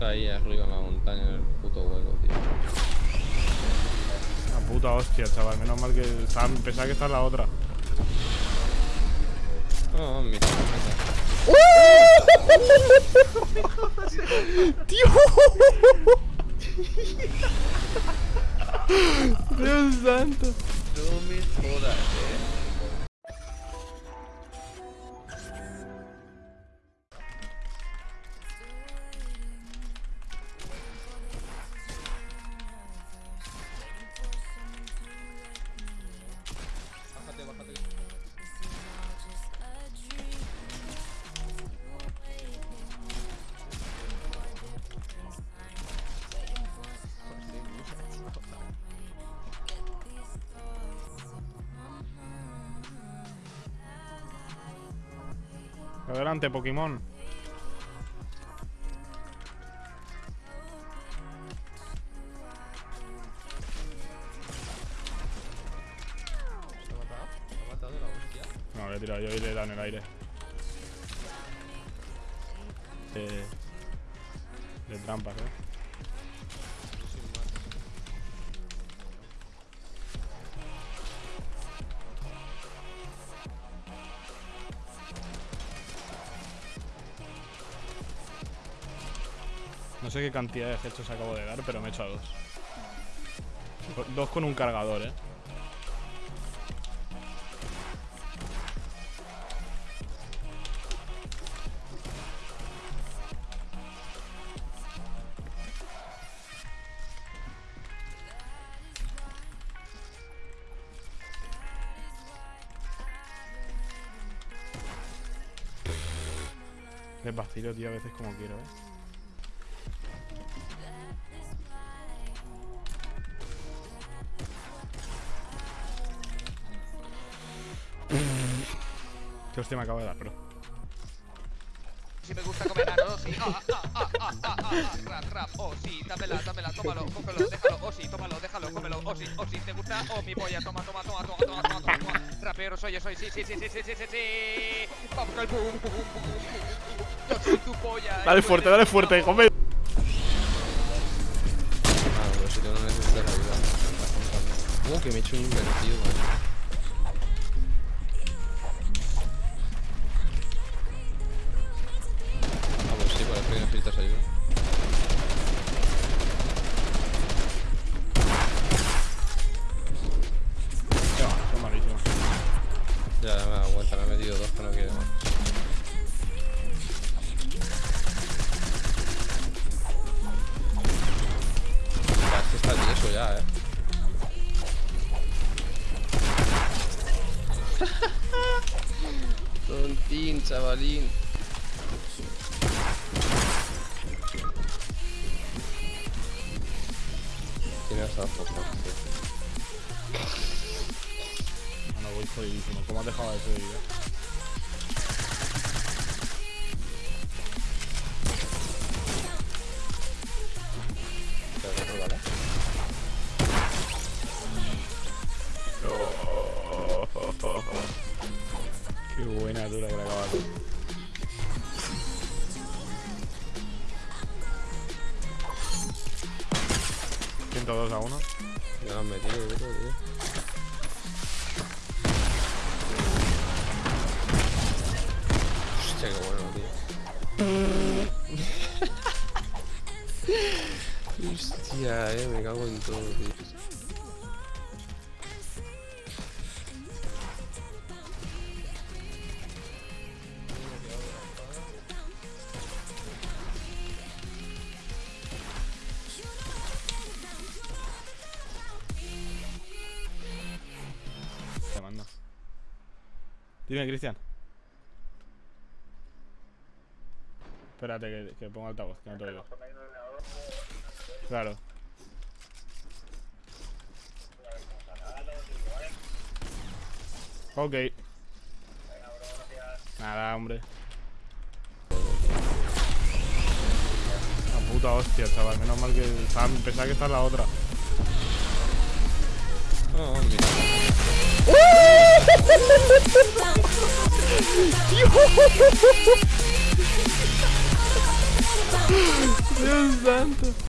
Está ahí arriba en la montaña, en el puto hueco, tío. La puta hostia, chaval. Menos mal que estaba, pensaba que está en la otra. No, mira, mira. ¡Tío! Dios santo. No me jodas, eh. La hostia? No, le he tirado yo y le he dado en el aire. De, de trampas, eh. No sé qué cantidad de hechos acabo de dar, pero me he hecho a dos. Dos con un cargador, eh. Les vacilo, tío, a veces como quiero, eh. Qué hostia me acabo de dar, bro. Si me gusta comer arroz, sí. Ah, ah, ah, ah, ah, ah, rap, rap, oh sí, dámela, dámela, tómalo, cógelo, déjalo, oh sí, tómalo, déjalo, cómelo, oh sí, oh sí, te gusta, oh mi polla, toma, toma, toma, toma, toma, toma, toma, toma. Rapero soy yo, soy, sí, sí, sí, sí, sí, sí, sí, sí. Vamos con el boom, boom, boom, boom, boom. Yo soy tu polla. Dale y tú fuerte, dale fuerte, come. Ah, pero si no necesitas ayuda. Uh, que me he hecho un invertido, man. Tontín, chavalín. Tienes a ah, poco. Bueno, voy jodidísimo. ¿Cómo has dejado de subir? Eh? ¿102 a 1? Ya lo han metido, tío. Hostia, qué bueno, tío. Hostia, eh, me cago en todo, tío. Dime, Cristian. Espérate que, que ponga altavoz, que no te oigo. Claro. Ok. Nada, hombre. La puta hostia, chaval. Menos mal que estaba, pensaba que está en la otra. No, mira. Dio santo